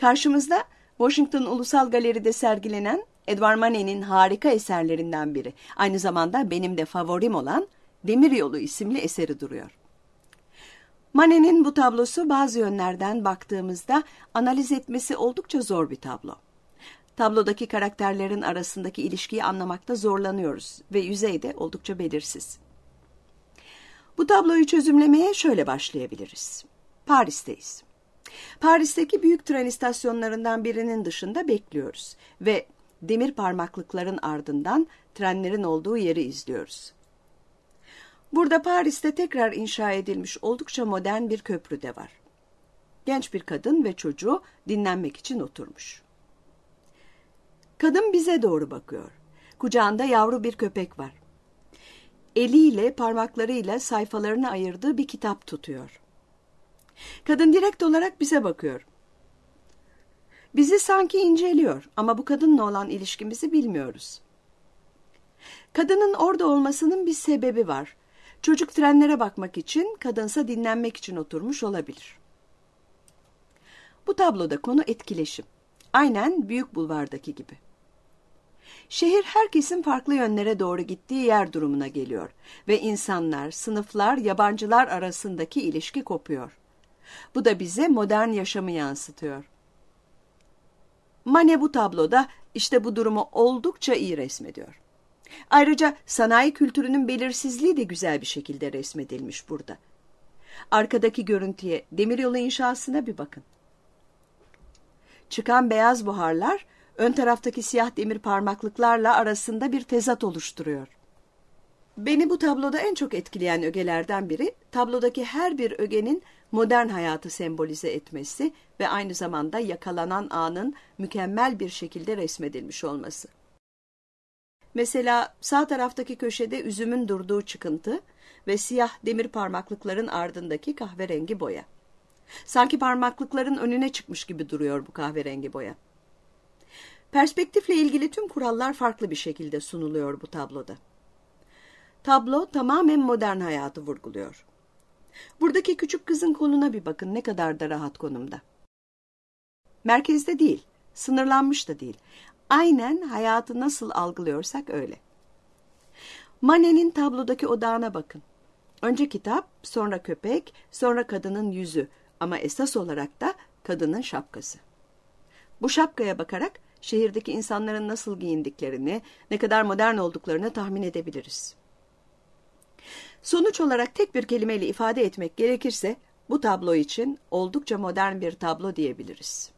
Karşımızda Washington Ulusal Galeri'de sergilenen Edward Manet'in harika eserlerinden biri. Aynı zamanda benim de favorim olan Demiryolu isimli eseri duruyor. Manet'in bu tablosu bazı yönlerden baktığımızda analiz etmesi oldukça zor bir tablo. Tablodaki karakterlerin arasındaki ilişkiyi anlamakta zorlanıyoruz ve yüzeyde oldukça belirsiz. Bu tabloyu çözümlemeye şöyle başlayabiliriz. Paris'teyiz. Paris'teki büyük tren istasyonlarından birinin dışında bekliyoruz ve demir parmaklıkların ardından trenlerin olduğu yeri izliyoruz. Burada Paris'te tekrar inşa edilmiş oldukça modern bir köprü de var. Genç bir kadın ve çocuğu dinlenmek için oturmuş. Kadın bize doğru bakıyor. Kucağında yavru bir köpek var. Eliyle parmaklarıyla sayfalarını ayırdığı bir kitap tutuyor. Kadın direkt olarak bize bakıyor. Bizi sanki inceliyor ama bu kadınla olan ilişkimizi bilmiyoruz. Kadının orada olmasının bir sebebi var. Çocuk trenlere bakmak için, kadınsa dinlenmek için oturmuş olabilir. Bu tabloda konu etkileşim. Aynen Büyük Bulvar'daki gibi. Şehir herkesin farklı yönlere doğru gittiği yer durumuna geliyor ve insanlar, sınıflar, yabancılar arasındaki ilişki kopuyor. Bu da bize modern yaşamı yansıtıyor. Mane bu tabloda işte bu durumu oldukça iyi resmediyor. Ayrıca sanayi kültürünün belirsizliği de güzel bir şekilde resmedilmiş burada. Arkadaki görüntüye, demiryolu inşasına bir bakın. Çıkan beyaz buharlar, ön taraftaki siyah demir parmaklıklarla arasında bir tezat oluşturuyor. Beni bu tabloda en çok etkileyen ögelerden biri, tablodaki her bir ögenin modern hayatı sembolize etmesi ve aynı zamanda yakalanan anın mükemmel bir şekilde resmedilmiş olması. Mesela sağ taraftaki köşede üzümün durduğu çıkıntı ve siyah demir parmaklıkların ardındaki kahverengi boya. Sanki parmaklıkların önüne çıkmış gibi duruyor bu kahverengi boya. Perspektifle ilgili tüm kurallar farklı bir şekilde sunuluyor bu tabloda. Tablo tamamen modern hayatı vurguluyor. Buradaki küçük kızın konuna bir bakın ne kadar da rahat konumda. Merkezde değil, sınırlanmış da değil. Aynen hayatı nasıl algılıyorsak öyle. Manet'in tablodaki odağına bakın. Önce kitap, sonra köpek, sonra kadının yüzü ama esas olarak da kadının şapkası. Bu şapkaya bakarak şehirdeki insanların nasıl giyindiklerini, ne kadar modern olduklarını tahmin edebiliriz. Sonuç olarak tek bir kelimeyle ifade etmek gerekirse bu tablo için oldukça modern bir tablo diyebiliriz.